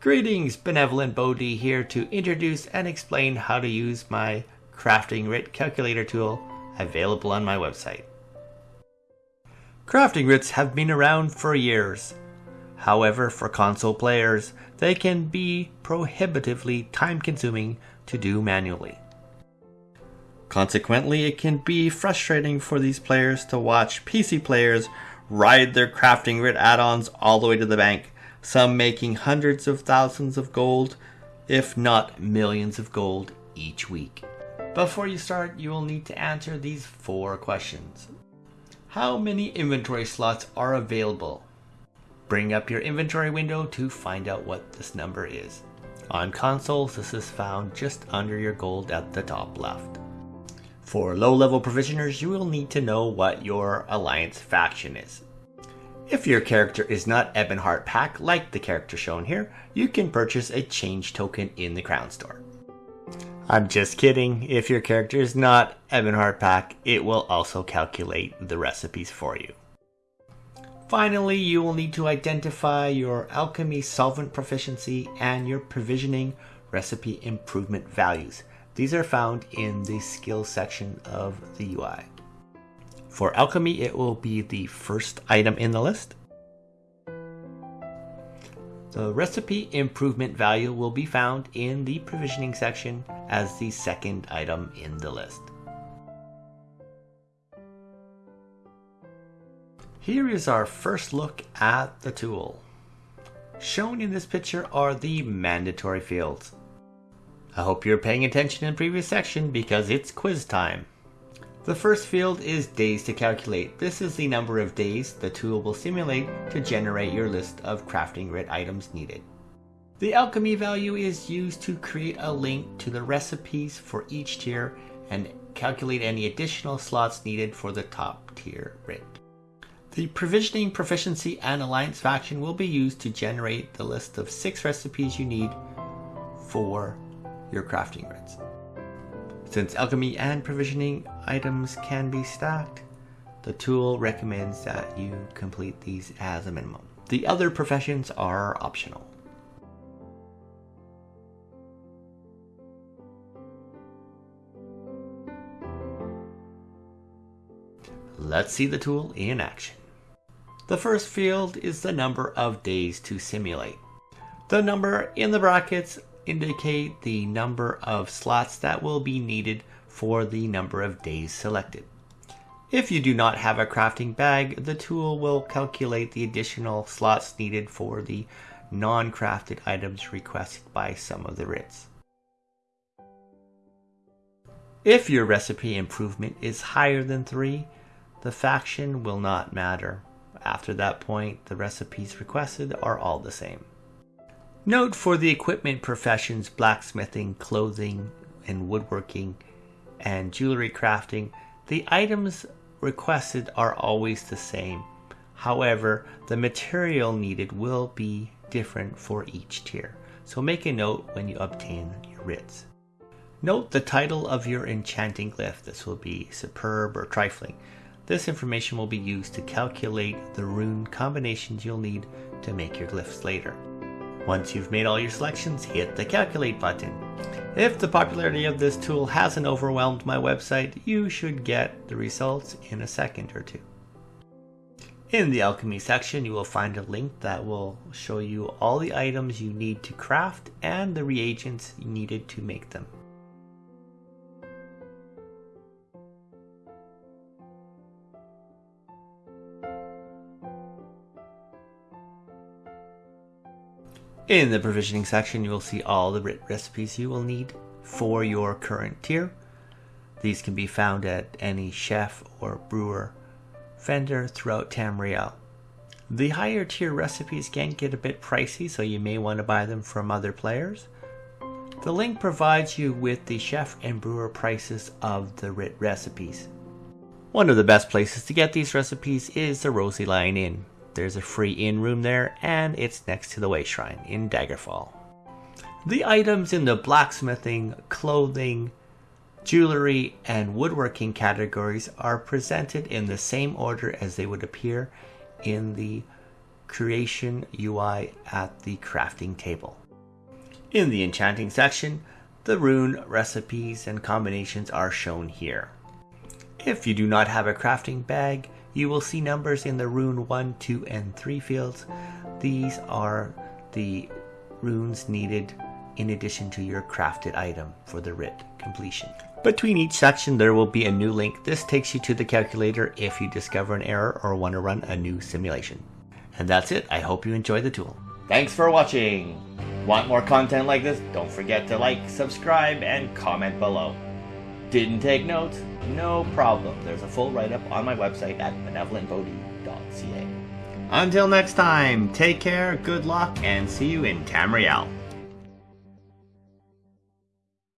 Greetings, Benevolent Bodhi here to introduce and explain how to use my Crafting Writ Calculator tool available on my website. Crafting writs have been around for years. However, for console players, they can be prohibitively time consuming to do manually. Consequently, it can be frustrating for these players to watch PC players ride their crafting writ add-ons all the way to the bank, some making hundreds of thousands of gold, if not millions of gold each week. Before you start, you will need to answer these four questions. How many inventory slots are available? Bring up your inventory window to find out what this number is. On consoles, this is found just under your gold at the top left. For low-level provisioners, you will need to know what your alliance faction is. If your character is not Ebonheart Pact, like the character shown here, you can purchase a change token in the Crown Store. I'm just kidding, if your character is not Ebonheart Pact, it will also calculate the recipes for you. Finally, you will need to identify your alchemy solvent proficiency and your provisioning recipe improvement values. These are found in the skills section of the UI. For alchemy, it will be the first item in the list. The recipe improvement value will be found in the provisioning section as the second item in the list. Here is our first look at the tool. Shown in this picture are the mandatory fields. I hope you're paying attention in the previous section because it's quiz time. The first field is days to calculate. This is the number of days the tool will simulate to generate your list of crafting writ items needed. The alchemy value is used to create a link to the recipes for each tier and calculate any additional slots needed for the top tier writ. The provisioning proficiency and alliance faction will be used to generate the list of six recipes you need for your crafting writs. Since alchemy and provisioning items can be stacked, the tool recommends that you complete these as a minimum. The other professions are optional. Let's see the tool in action. The first field is the number of days to simulate. The number in the brackets indicate the number of slots that will be needed for the number of days selected. If you do not have a crafting bag, the tool will calculate the additional slots needed for the non-crafted items requested by some of the writs. If your recipe improvement is higher than 3, the faction will not matter. After that point, the recipes requested are all the same. Note for the equipment professions blacksmithing, clothing, and woodworking, and jewelry crafting, the items requested are always the same. However, the material needed will be different for each tier, so make a note when you obtain your writs. Note the title of your enchanting glyph. This will be superb or trifling. This information will be used to calculate the rune combinations you'll need to make your glyphs later. Once you've made all your selections, hit the calculate button. If the popularity of this tool hasn't overwhelmed my website, you should get the results in a second or two. In the alchemy section, you will find a link that will show you all the items you need to craft and the reagents needed to make them. In the provisioning section, you will see all the writ recipes you will need for your current tier. These can be found at any chef or brewer vendor throughout Tamriel. The higher tier recipes can get a bit pricey, so you may want to buy them from other players. The link provides you with the chef and brewer prices of the writ recipes. One of the best places to get these recipes is the Rosy Lion Inn. There's a free inn room there, and it's next to the Way Shrine in Daggerfall. The items in the blacksmithing, clothing, jewelry, and woodworking categories are presented in the same order as they would appear in the creation UI at the crafting table. In the enchanting section, the rune recipes and combinations are shown here. If you do not have a crafting bag, you will see numbers in the rune 1, 2, and 3 fields. These are the runes needed in addition to your crafted item for the writ completion. Between each section there will be a new link. This takes you to the calculator if you discover an error or want to run a new simulation. And that's it. I hope you enjoy the tool. Thanks for watching. Want more content like this? Don't forget to like, subscribe, and comment below. Didn't take notes? No problem. There's a full write-up on my website at benevolentbodhi.ca. Until next time, take care, good luck, and see you in Tamriel.